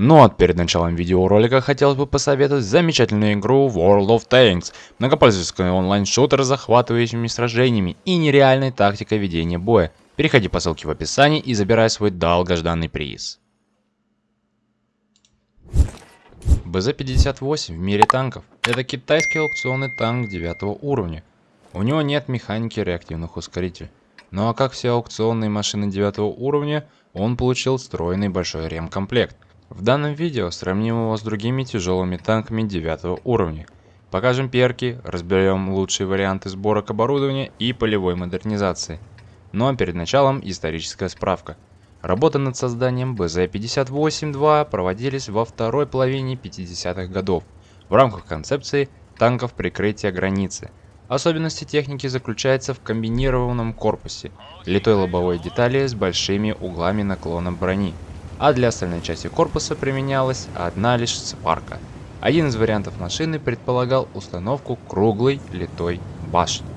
Ну а перед началом видеоролика хотелось бы посоветовать замечательную игру World of Tanks, многопользовательский онлайн-шутер с захватывающими сражениями и нереальной тактикой ведения боя. Переходи по ссылке в описании и забирай свой долгожданный приз. БЗ-58 в мире танков. Это китайский аукционный танк 9 уровня. У него нет механики реактивных ускорителей. Ну а как все аукционные машины 9 уровня, он получил встроенный большой ремкомплект. В данном видео сравним его с другими тяжелыми танками 9 уровня. Покажем перки, разберем лучшие варианты сборок оборудования и полевой модернизации. Ну а перед началом историческая справка. Работы над созданием БЗ-58-2 проводились во второй половине 50-х годов в рамках концепции танков прикрытия границы. Особенности техники заключаются в комбинированном корпусе, литой лобовой детали с большими углами наклона брони, а для остальной части корпуса применялась одна лишь сварка. Один из вариантов машины предполагал установку круглой литой башни.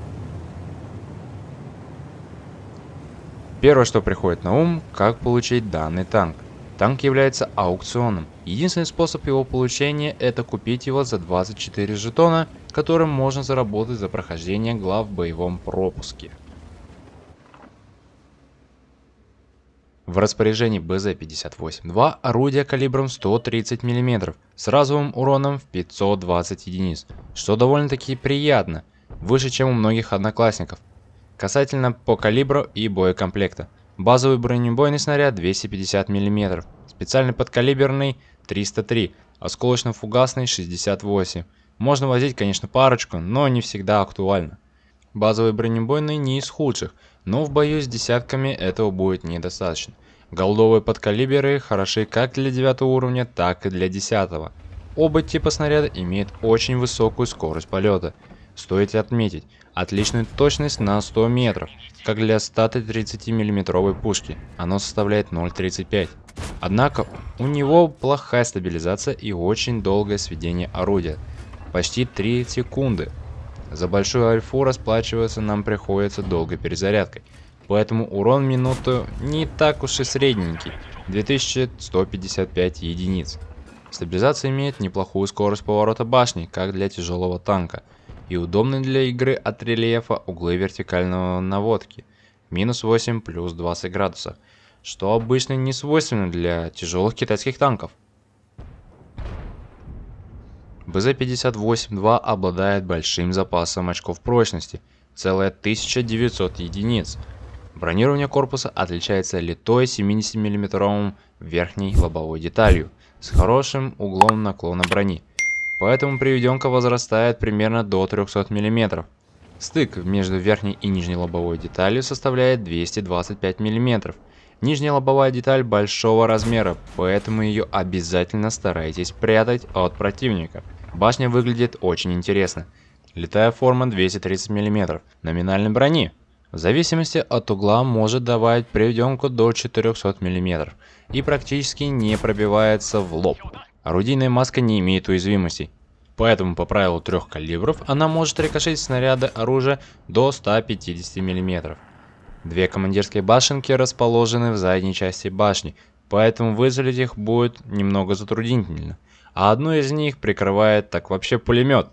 Первое, что приходит на ум, как получить данный танк. Танк является аукционом. Единственный способ его получения это купить его за 24 жетона, которым можно заработать за прохождение глав в боевом пропуске. В распоряжении БЗ-58-2 орудие калибром 130 мм с разовым уроном в 520 единиц, что довольно-таки приятно, выше чем у многих одноклассников. Касательно по калибру и боекомплекта. Базовый бронебойный снаряд 250 мм, специальный подкалиберный 303, осколочно-фугасный 68. Можно возить, конечно, парочку, но не всегда актуально. Базовый бронебойный не из худших, но в бою с десятками этого будет недостаточно. Голдовые подкалиберы хороши как для 9 уровня, так и для 10. Оба типа снаряда имеют очень высокую скорость полета. Стоит отметить, отличную точность на 100 метров, как для 130 миллиметровой пушки, оно составляет 0.35. Однако у него плохая стабилизация и очень долгое сведение орудия, почти 3 секунды, за большую альфу расплачиваться нам приходится долгой перезарядкой, поэтому урон минуту не так уж и средненький, 2155 единиц. Стабилизация имеет неплохую скорость поворота башни, как для тяжелого танка, и удобны для игры от рельефа углы вертикального наводки, минус 8 плюс 20 градусов, что обычно не свойственно для тяжелых китайских танков. БЗ-58-2 обладает большим запасом очков прочности, целая 1900 единиц. Бронирование корпуса отличается литой 70 мм верхней лобовой деталью с хорошим углом наклона брони, поэтому приведенка возрастает примерно до 300 мм. Стык между верхней и нижней лобовой деталью составляет 225 мм. Нижняя лобовая деталь большого размера, поэтому ее обязательно старайтесь прятать от противника. Башня выглядит очень интересно. Летая форма 230 мм, номинальной брони. В зависимости от угла может давать приведенку до 400 мм и практически не пробивается в лоб. Орудийная маска не имеет уязвимостей. Поэтому по правилу трех калибров она может рикошетить снаряды оружия до 150 мм. Две командирские башенки расположены в задней части башни, поэтому вызволить их будет немного затруднительно а одну из них прикрывает так вообще пулемет.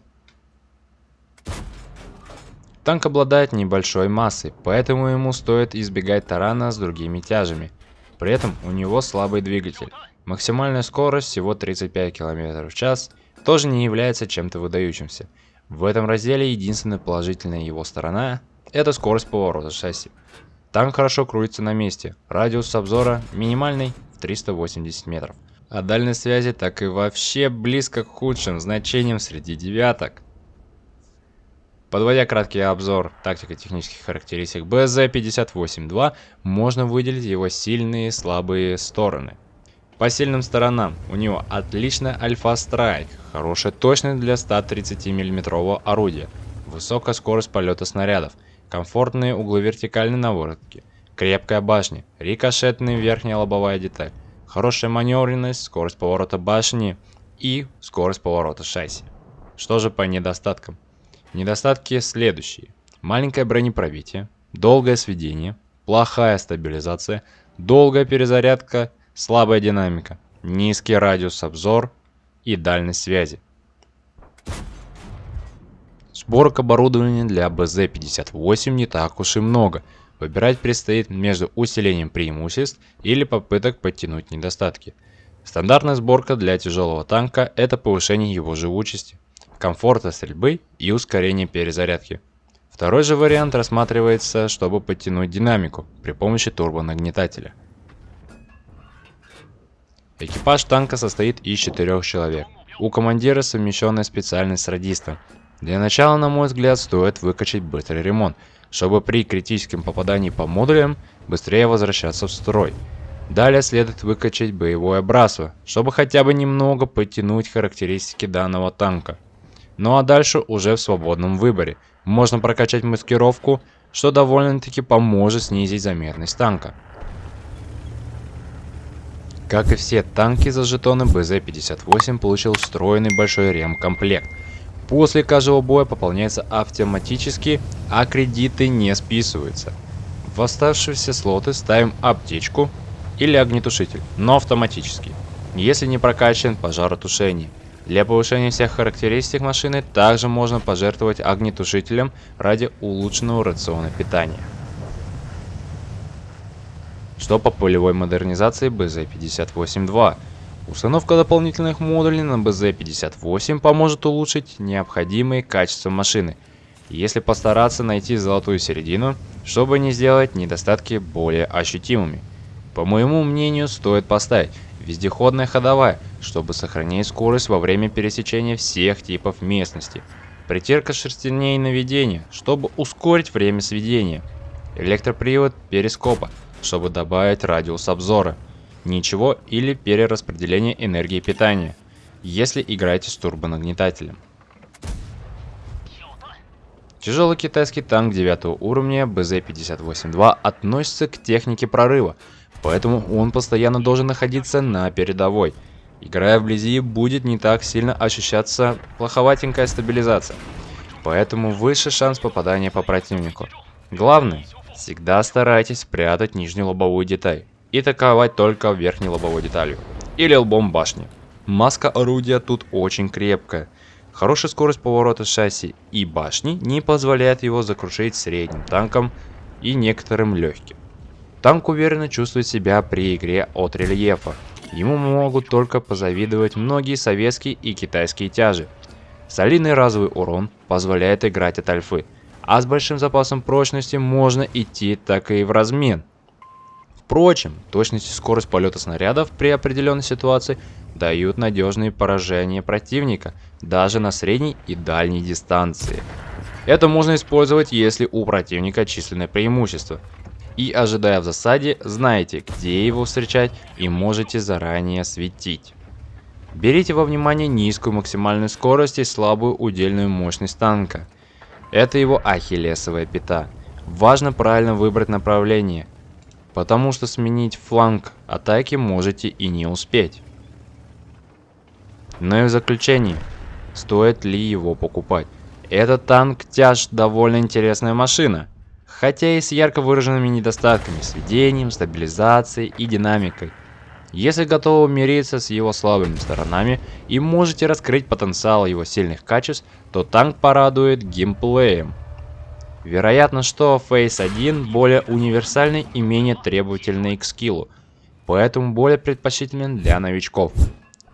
Танк обладает небольшой массой, поэтому ему стоит избегать тарана с другими тяжами. При этом у него слабый двигатель. Максимальная скорость всего 35 км в час тоже не является чем-то выдающимся. В этом разделе единственная положительная его сторона – это скорость поворота шасси. Танк хорошо крутится на месте, радиус обзора минимальный в 380 метров а дальность связи так и вообще близко к худшим значениям среди девяток. Подводя краткий обзор тактико-технических характеристик БЗ-58-2, можно выделить его сильные и слабые стороны. По сильным сторонам у него отличная альфа-страйк, хорошая точность для 130 мм орудия, высокая скорость полета снарядов, комфортные углы вертикальной наводки, крепкая башня, рикошетная верхняя лобовая деталь, хорошая маневренность, скорость поворота башни и скорость поворота шасси. Что же по недостаткам? Недостатки следующие. Маленькое бронепробитие, долгое сведение, плохая стабилизация, долгая перезарядка, слабая динамика. низкий радиус обзор и дальность связи. Сборок оборудования для БЗ-58 не так уж и много. Выбирать предстоит между усилением преимуществ или попыток подтянуть недостатки. Стандартная сборка для тяжелого танка – это повышение его живучести, комфорта стрельбы и ускорение перезарядки. Второй же вариант рассматривается, чтобы подтянуть динамику при помощи турбонагнетателя. Экипаж танка состоит из четырех человек. У командира совмещенная специальность с радистом. Для начала, на мой взгляд, стоит выкачать быстрый ремонт, чтобы при критическом попадании по модулям быстрее возвращаться в строй. Далее следует выкачать боевое братство, чтобы хотя бы немного подтянуть характеристики данного танка. Ну а дальше уже в свободном выборе. Можно прокачать маскировку, что довольно-таки поможет снизить заметность танка. Как и все танки за жетоны, БЗ-58 получил встроенный большой ремкомплект. После каждого боя пополняется автоматически, а кредиты не списываются. В оставшиеся слоты ставим аптечку или огнетушитель, но автоматически, если не прокачан пожаротушение. Для повышения всех характеристик машины также можно пожертвовать огнетушителем ради улучшенного рациона питания. Что по полевой модернизации БЗ-58-2? Установка дополнительных модулей на БЗ-58 поможет улучшить необходимые качества машины, если постараться найти золотую середину, чтобы не сделать недостатки более ощутимыми. По моему мнению, стоит поставить вездеходная ходовая, чтобы сохранить скорость во время пересечения всех типов местности. Притирка шерстяней наведения, чтобы ускорить время сведения. Электропривод перископа, чтобы добавить радиус обзора. Ничего или перераспределение энергии питания, если играете с турбонагнетателем. Тяжелый китайский танк 9 уровня БЗ-58-2 относится к технике прорыва – Поэтому он постоянно должен находиться на передовой. Играя вблизи, будет не так сильно ощущаться плоховатенькая стабилизация. Поэтому выше шанс попадания по противнику. Главное, всегда старайтесь спрятать нижнюю лобовую деталь и атаковать только верхней лобовой деталью или лбом башни. Маска орудия тут очень крепкая. Хорошая скорость поворота шасси и башни не позволяет его закрушить средним танком и некоторым легким. Танк уверенно чувствует себя при игре от рельефа. Ему могут только позавидовать многие советские и китайские тяжи. Солидный разовый урон позволяет играть от альфы, а с большим запасом прочности можно идти так и в размен. Впрочем, точность и скорость полета снарядов при определенной ситуации дают надежные поражения противника, даже на средней и дальней дистанции. Это можно использовать, если у противника численное преимущество – и ожидая в засаде, знаете, где его встречать и можете заранее светить. Берите во внимание низкую максимальную скорость и слабую удельную мощность танка. Это его ахиллесовая пята. Важно правильно выбрать направление, потому что сменить фланг атаки можете и не успеть. Ну и в заключение, стоит ли его покупать? Этот танк тяж довольно интересная машина хотя и с ярко выраженными недостатками, сведением, стабилизацией и динамикой. Если готовы мириться с его слабыми сторонами и можете раскрыть потенциал его сильных качеств, то танк порадует геймплеем. Вероятно, что Phase 1 более универсальный и менее требовательный к скиллу, поэтому более предпочтителен для новичков.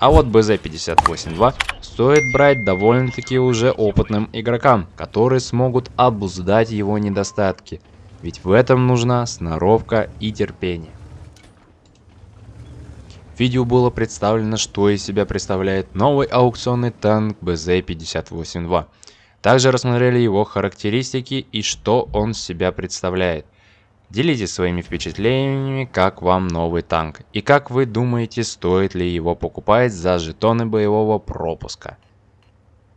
А вот BZ-58-2 стоит брать довольно-таки уже опытным игрокам, которые смогут обуздать его недостатки. Ведь в этом нужна сноровка и терпение. В видео было представлено, что из себя представляет новый аукционный танк BZ-58-2. Также рассмотрели его характеристики и что он себя представляет. Делитесь своими впечатлениями, как вам новый танк, и как вы думаете, стоит ли его покупать за жетоны боевого пропуска.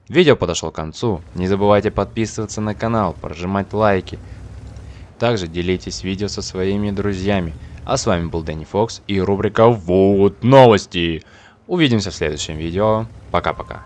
Видео подошло к концу, не забывайте подписываться на канал, прожимать лайки. Также делитесь видео со своими друзьями. А с вами был Дэнни Фокс и рубрика Вот новости. Увидимся в следующем видео. Пока-пока.